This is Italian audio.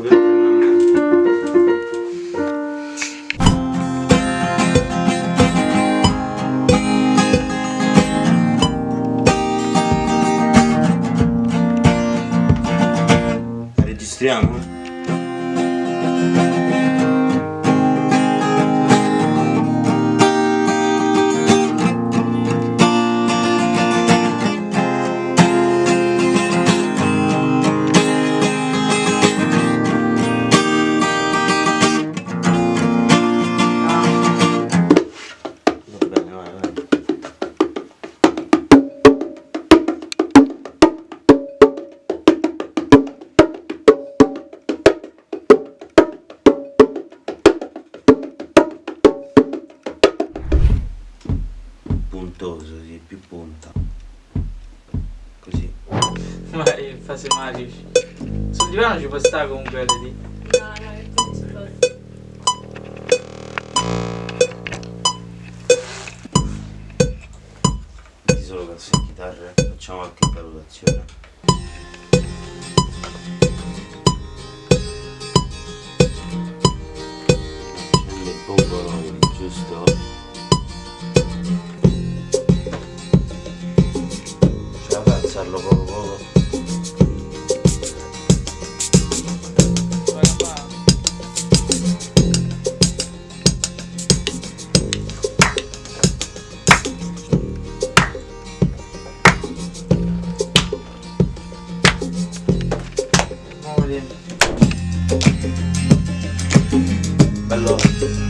sto piantando a me. Registriamo? Puntoso, sì, più punta. Così. Vai, in fase magici. Sul divano ci può stare comunque LD. No, no, è tutto. Metti solo canzoni chitarre, facciamo qualche valutazione. Giusto. Hello.